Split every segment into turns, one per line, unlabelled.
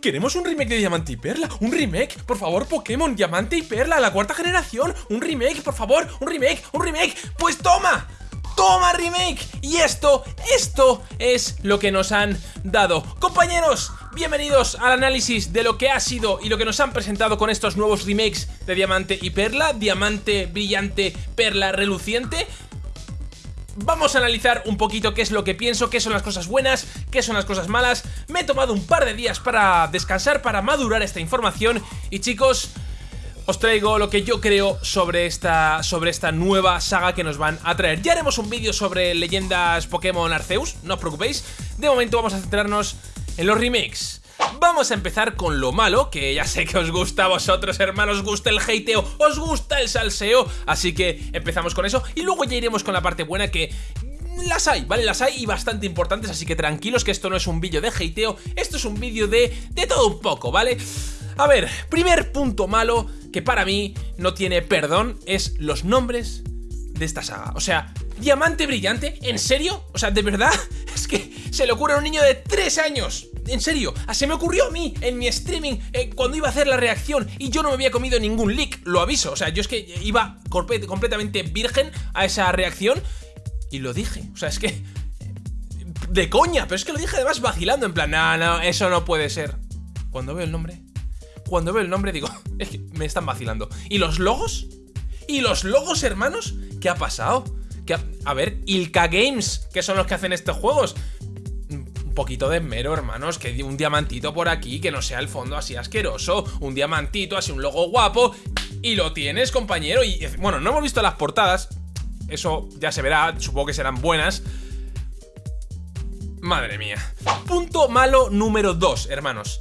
Queremos un remake de Diamante y Perla. Un remake, por favor, Pokémon Diamante y Perla, la cuarta generación. Un remake, por favor, un remake, un remake. Pues toma. ¡Toma remake! Y esto, esto es lo que nos han dado. Compañeros, bienvenidos al análisis de lo que ha sido y lo que nos han presentado con estos nuevos remakes de Diamante y Perla. Diamante brillante, Perla reluciente. Vamos a analizar un poquito qué es lo que pienso, qué son las cosas buenas, qué son las cosas malas. Me he tomado un par de días para descansar, para madurar esta información y chicos, os traigo lo que yo creo sobre esta, sobre esta nueva saga que nos van a traer. Ya haremos un vídeo sobre leyendas Pokémon Arceus, no os preocupéis. De momento vamos a centrarnos en los remakes. Vamos a empezar con lo malo, que ya sé que os gusta a vosotros, hermanos, os gusta el hateo, os gusta el salseo, así que empezamos con eso y luego ya iremos con la parte buena que las hay, ¿vale? Las hay y bastante importantes, así que tranquilos que esto no es un vídeo de hateo, esto es un vídeo de, de todo un poco, ¿vale? A ver, primer punto malo que para mí no tiene perdón es los nombres de esta saga. O sea, Diamante Brillante, ¿en serio? O sea, ¿de verdad? Es que se le ocurre a un niño de 3 años. En serio, ah, se me ocurrió a mí en mi streaming eh, cuando iba a hacer la reacción y yo no me había comido ningún leak, lo aviso. O sea, yo es que iba completamente virgen a esa reacción y lo dije. O sea, es que... De coña, pero es que lo dije además vacilando, en plan, no, no, eso no puede ser. Cuando veo el nombre, cuando veo el nombre digo, es que me están vacilando. ¿Y los logos? ¿Y los logos, hermanos? ¿Qué ha pasado? A ver, Ilka Games, que son los que hacen estos juegos. Un poquito de mero, hermanos, que un diamantito por aquí, que no sea el fondo así asqueroso, un diamantito, así un logo guapo, y lo tienes, compañero, y bueno, no hemos visto las portadas, eso ya se verá, supongo que serán buenas, Madre mía. Punto malo número 2, hermanos.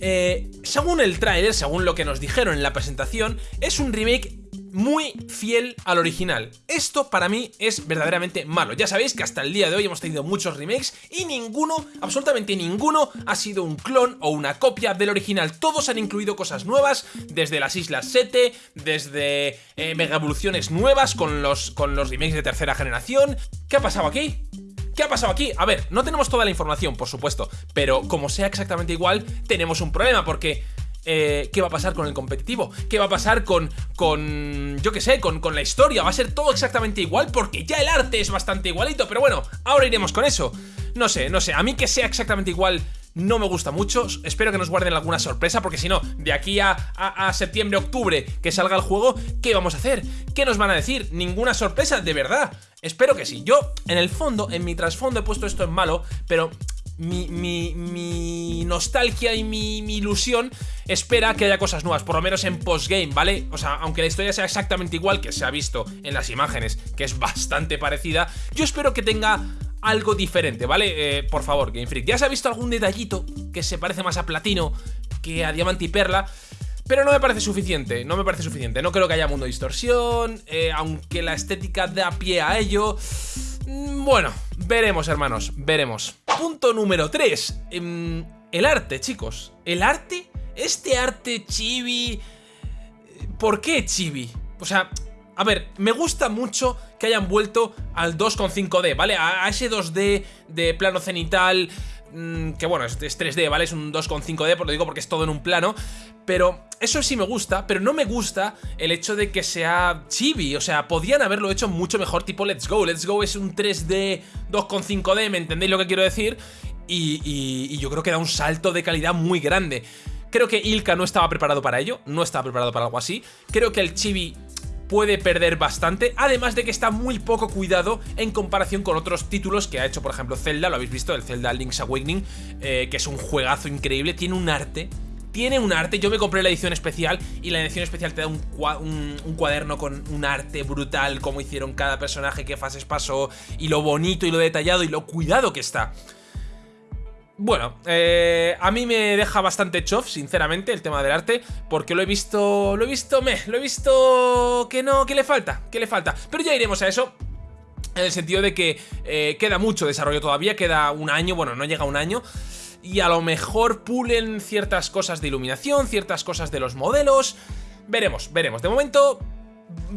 Eh, según el tráiler, según lo que nos dijeron en la presentación, es un remake muy fiel al original. Esto para mí es verdaderamente malo. Ya sabéis que hasta el día de hoy hemos tenido muchos remakes y ninguno, absolutamente ninguno, ha sido un clon o una copia del original. Todos han incluido cosas nuevas, desde las Islas 7, desde eh, mega evoluciones nuevas con los, con los remakes de tercera generación. ¿Qué ha pasado aquí? ¿Qué ha pasado aquí? A ver, no tenemos toda la información, por supuesto, pero como sea exactamente igual, tenemos un problema, porque eh, ¿qué va a pasar con el competitivo? ¿Qué va a pasar con, con yo qué sé, con, con, la historia? ¿Va a ser todo exactamente igual? Porque ya el arte es bastante igualito, pero bueno, ahora iremos con eso. No sé, no sé, a mí que sea exactamente igual no me gusta mucho. Espero que nos guarden alguna sorpresa, porque si no, de aquí a, a, septiembre, octubre, que salga el juego, ¿qué vamos a hacer? ¿Qué nos van a decir? Ninguna sorpresa, de verdad. Espero que sí. Yo, en el fondo, en mi trasfondo he puesto esto en malo, pero mi, mi, mi, nostalgia y mi, mi, ilusión espera que haya cosas nuevas, por lo menos en postgame, ¿vale? O sea, aunque la historia sea exactamente igual que se ha visto en las imágenes, que es bastante parecida, yo espero que tenga algo diferente, ¿vale? Eh, por favor, Game Freak. ¿Ya se ha visto algún detallito que se parece más a Platino que a Diamante y Perla? Pero no me parece suficiente, no me parece suficiente. No creo que haya mundo de distorsión, eh, aunque la estética da pie a ello. Mm, bueno, veremos, hermanos, veremos. Punto número 3. Em, el arte, chicos. El arte, este arte chibi... ¿Por qué chibi? O sea, a ver, me gusta mucho que hayan vuelto al 2.5D, ¿vale? A, ese 2D de plano cenital, que bueno, es, 3D, ¿vale? Es un 2.5D, por lo digo porque es todo en un plano, pero eso sí me gusta, pero no me gusta el hecho de que sea chibi, o sea, podían haberlo hecho mucho mejor tipo Let's Go, Let's Go es un 3D 2.5D, ¿me entendéis lo que quiero decir? Y, y yo creo que da un salto de calidad muy grande. Creo que Ilka no estaba preparado para ello, no estaba preparado para algo así. Creo que el chibi puede perder bastante, además de que está muy poco cuidado en comparación con otros títulos que ha hecho, por ejemplo, Zelda, lo habéis visto, el Zelda Link's Awakening, eh, que es un juegazo increíble, tiene un arte tiene un arte, yo me compré la edición especial y la edición especial te da un, un, cuaderno con un arte brutal, como hicieron cada personaje, qué fases pasó, y lo bonito y lo detallado y lo cuidado que está. Bueno, eh, a mí me deja bastante chof, sinceramente, el tema del arte, porque lo he visto, lo he visto, me, lo he visto que no, que le falta, que le falta. Pero ya iremos a eso, en el sentido de que eh, queda mucho desarrollo todavía, queda un año, bueno, no llega un año, y a lo mejor pulen ciertas cosas de iluminación, ciertas cosas de los modelos, veremos, veremos. De momento,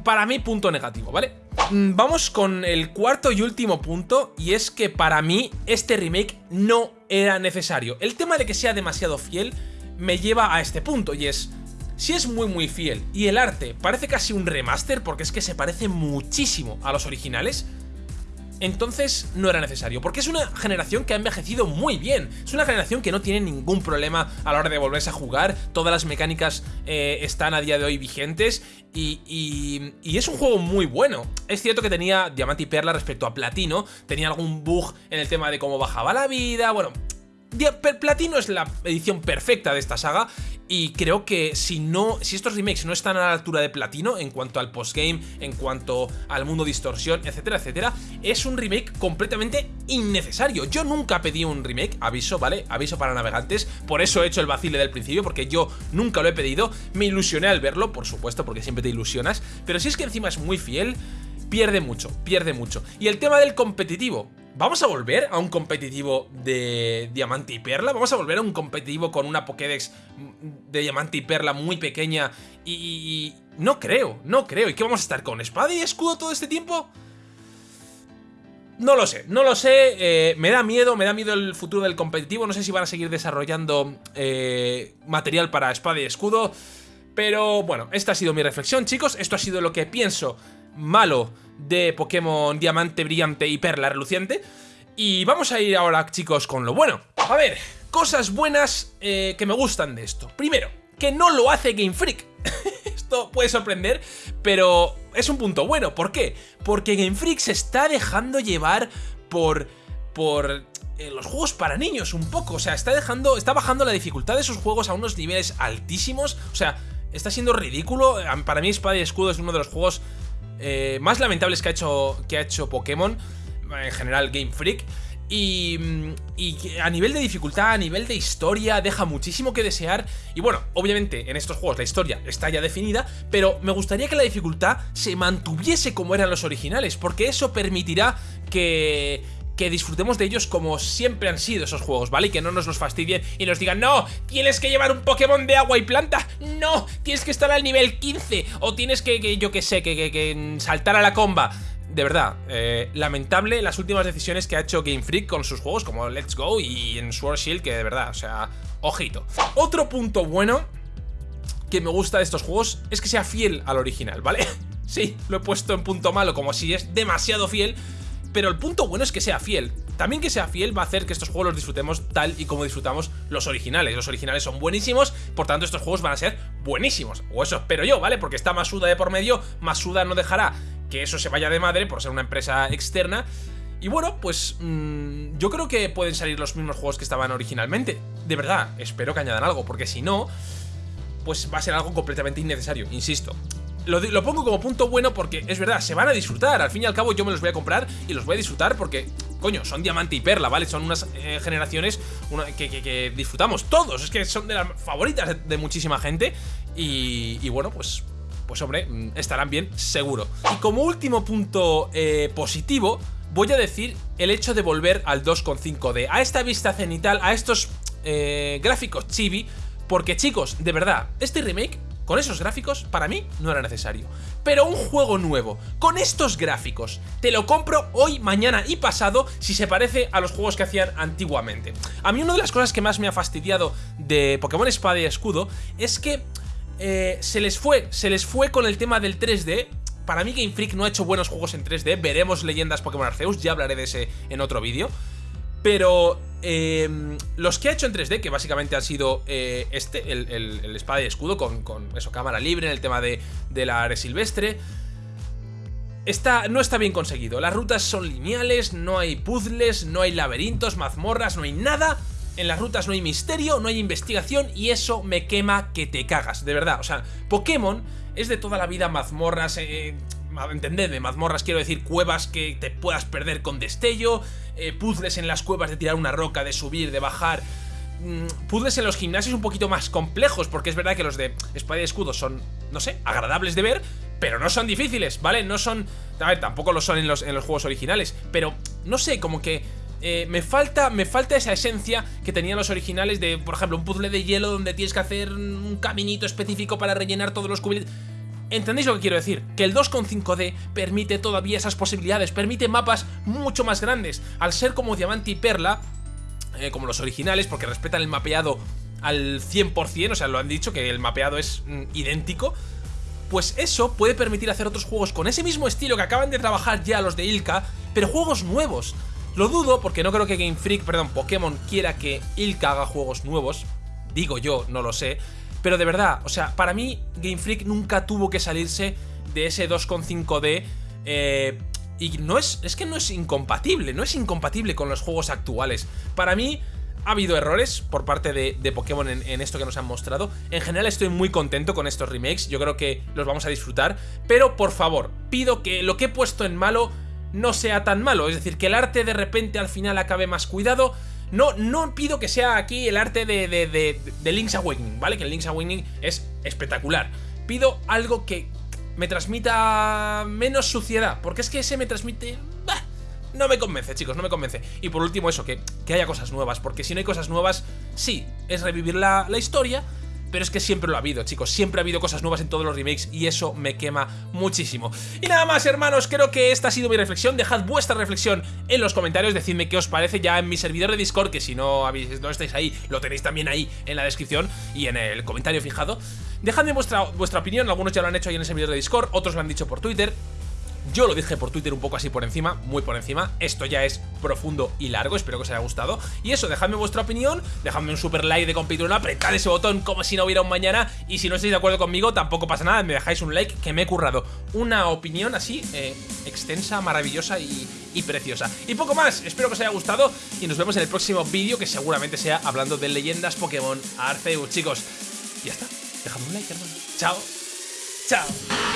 para mí, punto negativo, ¿vale? Mm, vamos con el cuarto y último punto, y es que para mí este remake no era necesario. El tema de que sea demasiado fiel me lleva a este punto y es... Si es muy muy fiel y el arte parece casi un remaster porque es que se parece muchísimo a los originales, entonces no era necesario, porque es una generación que ha envejecido muy bien, es una generación que no tiene ningún problema a la hora de volverse a jugar, todas las mecánicas eh, están a día de hoy vigentes y, y, es un juego muy bueno. Es cierto que tenía Diamante y Perla respecto a Platino, tenía algún bug en el tema de cómo bajaba la vida, bueno, Platino es la edición perfecta de esta saga y creo que si no, si estos remakes no están a la altura de Platino en cuanto al postgame, en cuanto al mundo distorsión, etcétera, etcétera, es un remake completamente innecesario. Yo nunca pedí un remake, aviso, ¿vale? Aviso para navegantes, por eso he hecho el vacile del principio, porque yo nunca lo he pedido, me ilusioné al verlo, por supuesto, porque siempre te ilusionas, pero si es que encima es muy fiel, pierde mucho, pierde mucho. Y el tema del competitivo, ¿Vamos a volver a un competitivo de Diamante y Perla? ¿Vamos a volver a un competitivo con una Pokédex de Diamante y Perla muy pequeña? Y, no creo, no creo. ¿Y qué vamos a estar con espada y escudo todo este tiempo? No lo sé, no lo sé, eh, me da miedo, me da miedo el futuro del competitivo, no sé si van a seguir desarrollando eh, material para espada y escudo, pero bueno, esta ha sido mi reflexión chicos, esto ha sido lo que pienso malo de Pokémon Diamante Brillante y Perla Reluciente. Y vamos a ir ahora, chicos, con lo bueno. A ver, cosas buenas eh, que me gustan de esto. Primero, que no lo hace Game Freak. esto puede sorprender, pero es un punto bueno. ¿Por qué? Porque Game Freak se está dejando llevar por... por eh, los juegos para niños un poco, o sea, está dejando, está bajando la dificultad de sus juegos a unos niveles altísimos, o sea, está siendo ridículo, para mí Espada y Escudo es uno de los juegos eh, más lamentables que ha, hecho, que ha hecho Pokémon, en general Game Freak. Y, y, a nivel de dificultad, a nivel de historia, deja muchísimo que desear. Y bueno, obviamente en estos juegos la historia está ya definida, pero me gustaría que la dificultad se mantuviese como eran los originales, porque eso permitirá que, que disfrutemos de ellos como siempre han sido esos juegos, ¿vale? Y que no nos los fastidien y nos digan, no, tienes que llevar un Pokémon de agua y planta, no, tienes que estar al nivel 15, o tienes que, yo que sé, que, saltar a la comba. De verdad, eh, lamentable las últimas decisiones que ha hecho Game Freak con sus juegos como Let's Go y en Sword Shield, que de verdad, o sea, ojito. Otro punto bueno que me gusta de estos juegos es que sea fiel al original, ¿vale? Sí, lo he puesto en punto malo como si es demasiado fiel, pero el punto bueno es que sea fiel. También que sea fiel va a hacer que estos juegos los disfrutemos tal y como disfrutamos los originales. Los originales son buenísimos, por tanto estos juegos van a ser buenísimos. O eso espero yo, ¿vale? Porque está Masuda de por medio, Masuda no dejará que eso se vaya de madre por ser una empresa externa. Y bueno, pues mmm, yo creo que pueden salir los mismos juegos que estaban originalmente. De verdad, espero que añadan algo, porque si no, pues va a ser algo completamente innecesario, insisto. Lo, pongo como punto bueno porque es verdad, se van a disfrutar. Al fin y al cabo yo me los voy a comprar y los voy a disfrutar porque, coño, son diamante y perla, ¿vale? Son unas eh, generaciones que, disfrutamos todos. Es que son de las favoritas de, muchísima gente. Y, bueno, pues pues hombre, mm, estarán bien, seguro. Y como último punto eh, positivo, voy a decir el hecho de volver al 2.5D, a esta vista cenital, a estos eh, gráficos chibi, porque chicos, de verdad, este remake con esos gráficos, para mí, no era necesario. Pero un juego nuevo, con estos gráficos, te lo compro hoy, mañana y pasado si se parece a los juegos que hacían antiguamente. A mí una de las cosas que más me ha fastidiado de Pokémon Espada y Escudo es que eh, se les fue, se les fue con el tema del 3D, para mí Game Freak no ha hecho buenos juegos en 3D, veremos leyendas Pokémon Arceus, ya hablaré de ese en otro vídeo. Pero eh, los que ha hecho en 3D, que básicamente ha sido eh, este, el, espada y escudo con, eso, cámara libre en el tema de, la área silvestre, no está bien conseguido. Las rutas son lineales, no hay puzzles, no hay laberintos, mazmorras, no hay nada. En las rutas no hay misterio, no hay investigación y eso me quema que te cagas, de verdad. O sea, Pokémon es de toda la vida mazmorras, eh, entendedme, mazmorras quiero decir cuevas que te puedas perder con destello, eh, puzzles en las cuevas de tirar una roca, de subir, de bajar... Mm, puzzles en los gimnasios un poquito más complejos, porque es verdad que los de espada y escudo son, no sé, agradables de ver, pero no son difíciles, ¿vale? No son... A ver, tampoco lo son en los, en los juegos originales, pero no sé, como que... Eh, me, falta, me falta esa esencia que tenían los originales de, por ejemplo, un puzzle de hielo donde tienes que hacer un caminito específico para rellenar todos los cubitos. ¿Entendéis lo que quiero decir? Que el 2.5D permite todavía esas posibilidades, permite mapas mucho más grandes. Al ser como diamante y perla, eh, como los originales, porque respetan el mapeado al 100%, o sea, lo han dicho, que el mapeado es mm, idéntico, pues eso puede permitir hacer otros juegos con ese mismo estilo que acaban de trabajar ya los de Ilka, pero juegos nuevos. Lo dudo porque no creo que Game Freak, perdón, Pokémon quiera que Ilka haga juegos nuevos, digo yo, no lo sé, pero de verdad, o sea, para mí Game Freak nunca tuvo que salirse de ese 2.5D eh, y no es, es que no es incompatible, no es incompatible con los juegos actuales. Para mí ha habido errores por parte de, Pokémon en, esto que nos han mostrado. En general estoy muy contento con estos remakes, yo creo que los vamos a disfrutar. Pero por favor, pido que lo que he puesto en malo no sea tan malo. Es decir, que el arte de repente al final acabe más cuidado. No, no pido que sea aquí el arte de, de Link's Awakening, ¿vale? Que el Link's Awakening es espectacular. Pido algo que me transmita menos suciedad, porque es que ese me transmite no me convence, chicos, no me convence. Y por último eso, que, que haya cosas nuevas, porque si no hay cosas nuevas, sí, es revivir la, la historia, pero es que siempre lo ha habido, chicos, siempre ha habido cosas nuevas en todos los remakes y eso me quema muchísimo. Y nada más, hermanos, creo que esta ha sido mi reflexión, dejad vuestra reflexión en los comentarios, decidme qué os parece ya en mi servidor de Discord, que si no, habéis, no estáis ahí, lo tenéis también ahí en la descripción y en el comentario fijado. Dejadme vuestra, vuestra opinión, algunos ya lo han hecho ahí en el servidor de Discord, otros lo han dicho por Twitter, yo lo dije por Twitter un poco así por encima, muy por encima. Esto ya es profundo y largo, espero que os haya gustado. Y eso, dejadme vuestra opinión, dejadme un super like de compitón, apretad ese botón como si no hubiera un mañana. Y si no estáis de acuerdo conmigo, tampoco pasa nada, me dejáis un like que me he currado. Una opinión así, eh, extensa, maravillosa y, y preciosa. Y poco más, espero que os haya gustado y nos vemos en el próximo vídeo que seguramente sea hablando de leyendas Pokémon Arceus, chicos. Y ya está, dejadme un like, hermano. Chao. Chao.